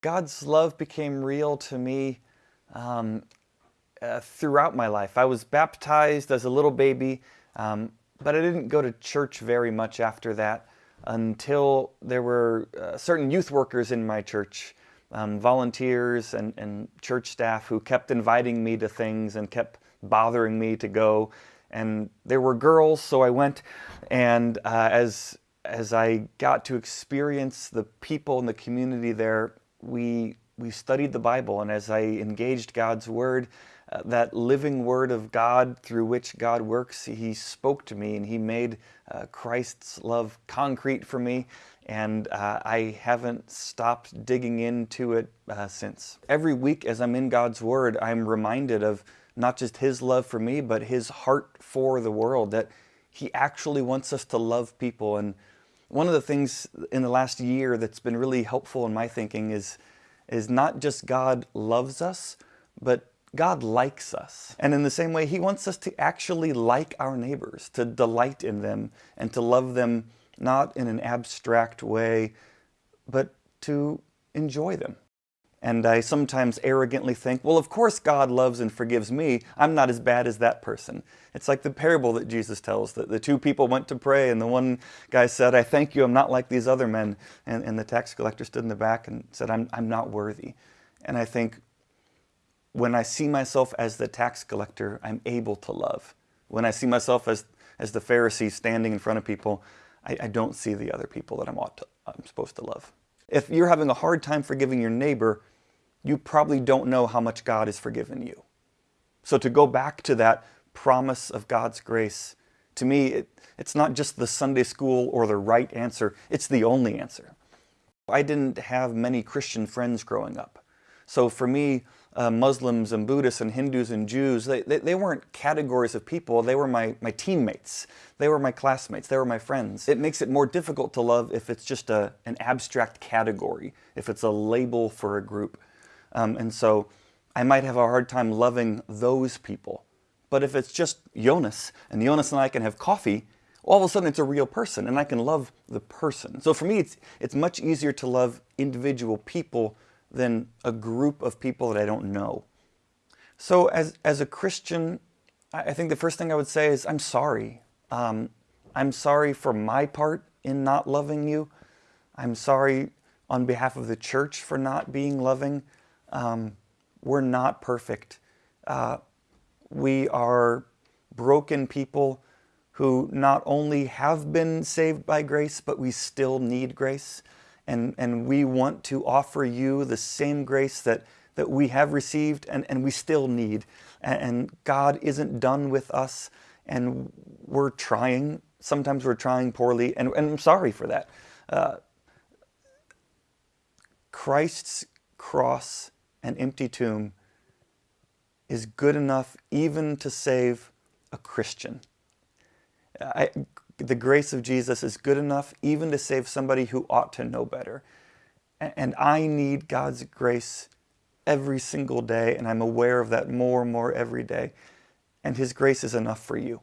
God's love became real to me um, uh, throughout my life. I was baptized as a little baby, um, but I didn't go to church very much after that until there were uh, certain youth workers in my church, um, volunteers and, and church staff who kept inviting me to things and kept bothering me to go. And there were girls, so I went. And uh, as as I got to experience the people in the community there, we, we studied the Bible, and as I engaged God's Word, uh, that living Word of God through which God works, He spoke to me and He made uh, Christ's love concrete for me, and uh, I haven't stopped digging into it uh, since. Every week as I'm in God's Word, I'm reminded of not just His love for me, but His heart for the world, that He actually wants us to love people and one of the things in the last year that's been really helpful in my thinking is, is not just God loves us, but God likes us. And in the same way, He wants us to actually like our neighbors, to delight in them, and to love them not in an abstract way, but to enjoy them. And I sometimes arrogantly think, well, of course God loves and forgives me. I'm not as bad as that person. It's like the parable that Jesus tells, that the two people went to pray and the one guy said, I thank you, I'm not like these other men. And, and the tax collector stood in the back and said, I'm, I'm not worthy. And I think when I see myself as the tax collector, I'm able to love. When I see myself as, as the Pharisee standing in front of people, I, I don't see the other people that I'm, ought to, I'm supposed to love. If you're having a hard time forgiving your neighbor, you probably don't know how much God has forgiven you. So to go back to that promise of God's grace, to me, it, it's not just the Sunday school or the right answer, it's the only answer. I didn't have many Christian friends growing up. So for me, uh, Muslims and Buddhists and Hindus and Jews, they, they, they, weren't categories of people, they were my, my teammates. They were my classmates, they were my friends. It makes it more difficult to love if it's just a, an abstract category, if it's a label for a group. Um, and so I might have a hard time loving those people. But if it's just Jonas, and Jonas and I can have coffee, all of a sudden it's a real person, and I can love the person. So for me, it's, it's much easier to love individual people than a group of people that I don't know. So as, as a Christian, I think the first thing I would say is I'm sorry. Um, I'm sorry for my part in not loving you. I'm sorry on behalf of the church for not being loving. Um, we're not perfect. Uh, we are broken people who not only have been saved by grace, but we still need grace. And, and we want to offer you the same grace that, that we have received and, and we still need. And, God isn't done with us and we're trying. Sometimes we're trying poorly and, and I'm sorry for that. Uh, Christ's cross and empty tomb is good enough even to save a Christian. I, the grace of Jesus is good enough even to save somebody who ought to know better. And I need God's grace every single day, and I'm aware of that more and more every day. And His grace is enough for you.